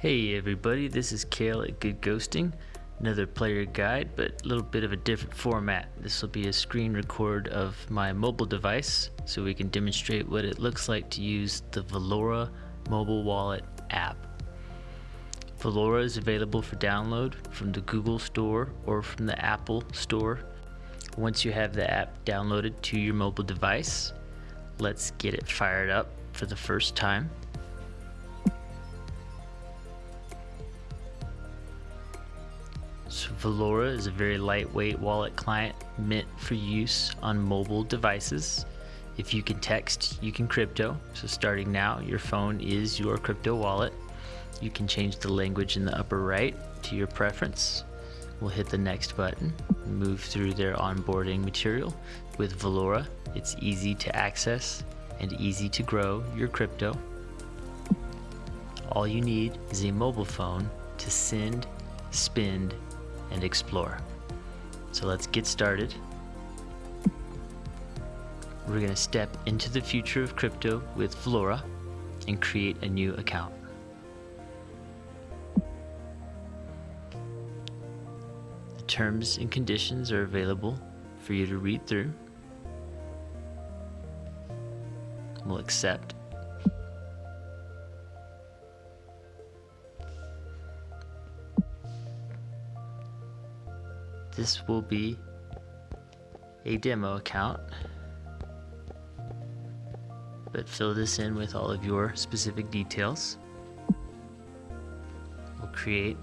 Hey everybody, this is Kale at Good Ghosting. Another player guide, but a little bit of a different format. This will be a screen record of my mobile device so we can demonstrate what it looks like to use the Valora mobile wallet app. Valora is available for download from the Google Store or from the Apple Store. Once you have the app downloaded to your mobile device, let's get it fired up for the first time. So Valora is a very lightweight wallet client meant for use on mobile devices. If you can text, you can crypto. So starting now, your phone is your crypto wallet. You can change the language in the upper right to your preference. We'll hit the next button, move through their onboarding material. With Valora, it's easy to access and easy to grow your crypto. All you need is a mobile phone to send, spend, and explore. So let's get started. We're going to step into the future of crypto with Valora and create a new account. The terms and conditions are available for you to read through. We'll accept This will be a demo account, but fill this in with all of your specific details. We'll create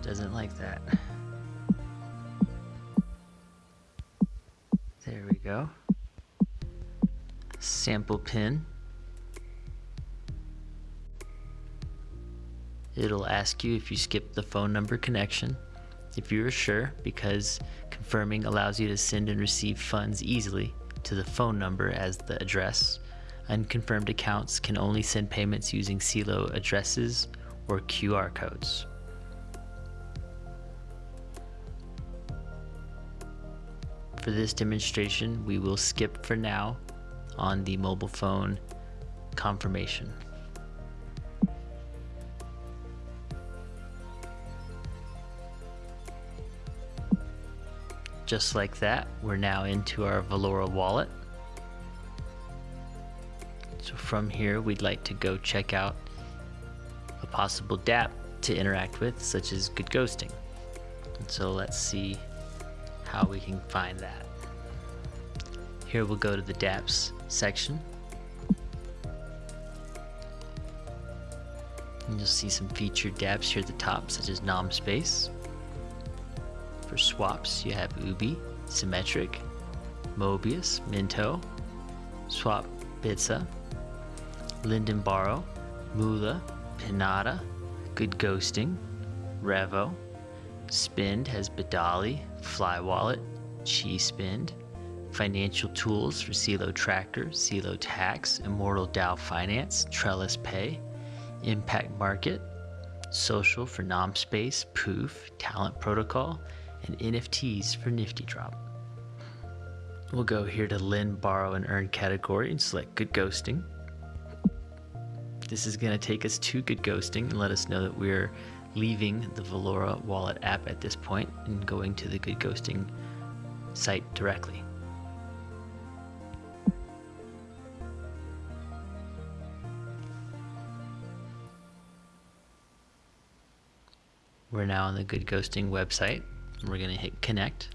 doesn't like that. There we go. Sample pin. It'll ask you if you skip the phone number connection. If you're sure, because confirming allows you to send and receive funds easily to the phone number as the address. Unconfirmed accounts can only send payments using Celo addresses or QR codes. For this demonstration, we will skip for now on the mobile phone confirmation. Just like that, we're now into our Valora wallet. So from here, we'd like to go check out a possible dApp to interact with, such as Good Ghosting. And so let's see how we can find that. Here we'll go to the dApps section. And you'll see some featured dApps here at the top, such as NomSpace. Swaps, you have Ubi, Symmetric, Mobius, Mento, Swap Bitsa, Linden Borrow, Moola, Pinata, Good Ghosting, Revo, Spend has Bidali, FlyWallet, Chi Spend, Financial Tools for Celo Tracker, Celo Tax, Immortal DAO Finance, Trellis Pay, Impact Market, Social for NomSpace, Poof, Talent Protocol, and NFTs for Nifty Drop. We'll go here to lend, borrow, and earn category and select Good Ghosting. This is going to take us to Good Ghosting and let us know that we're leaving the Valora wallet app at this point and going to the Good Ghosting site directly. We're now on the Good Ghosting website. We're going to hit connect.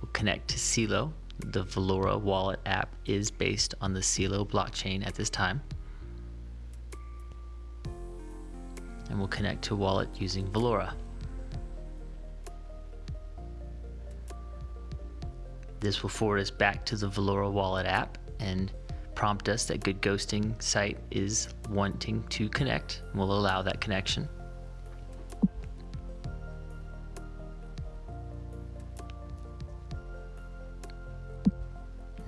We'll connect to Celo. The Valora wallet app is based on the Celo blockchain at this time. And we'll connect to wallet using Valora. This will forward us back to the Valora wallet app and prompt us that Good Ghosting site is wanting to connect. We'll allow that connection.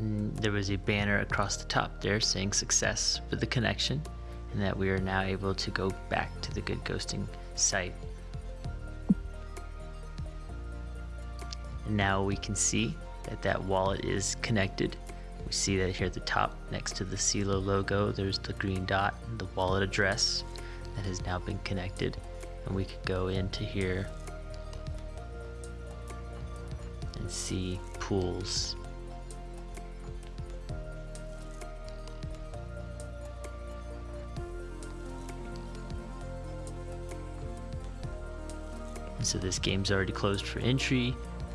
Mm, there was a banner across the top there saying success with the connection and that we are now able to go back to the Good Ghosting site. And now we can see that that wallet is connected. We see that here at the top next to the Celo logo, there's the green dot, the wallet address that has now been connected. And we could go into here and see pools. So this game's already closed for entry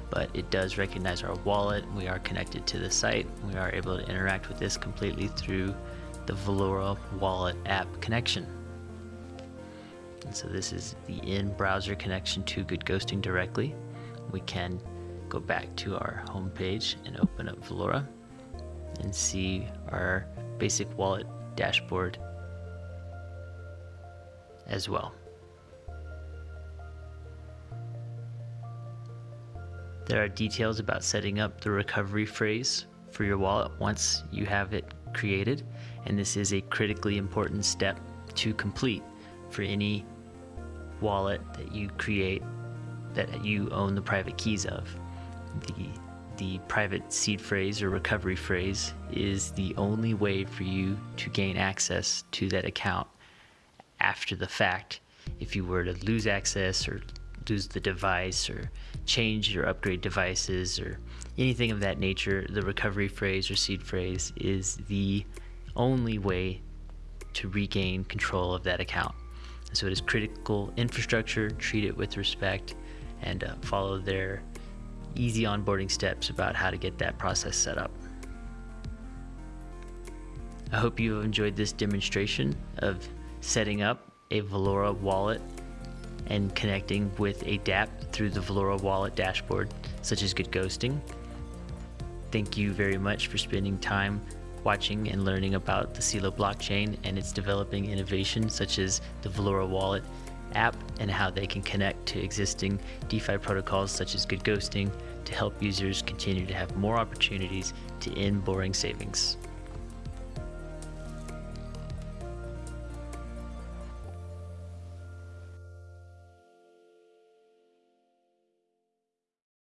but it does recognize our wallet. We are connected to the site. We are able to interact with this completely through the Valora wallet app connection. And so this is the in-browser connection to Good Ghosting directly. We can go back to our home page and open up Valora and see our basic wallet dashboard as well. There are details about setting up the recovery phrase for your wallet once you have it created, and this is a critically important step to complete for any wallet that you create that you own the private keys of. The, the private seed phrase or recovery phrase is the only way for you to gain access to that account after the fact. If you were to lose access or lose the device or change or upgrade devices or anything of that nature, the recovery phrase or seed phrase is the only way to regain control of that account. So it is critical infrastructure, treat it with respect, and uh, follow their easy onboarding steps about how to get that process set up. I hope you enjoyed this demonstration of setting up a Valora wallet and connecting with a dApp through the Valora wallet dashboard, such as Good Ghosting. Thank you very much for spending time watching and learning about the Celo blockchain and its developing innovations such as the Valora wallet app and how they can connect to existing DeFi protocols such as Good Ghosting to help users continue to have more opportunities to end boring savings.